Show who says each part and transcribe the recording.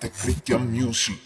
Speaker 1: the your music.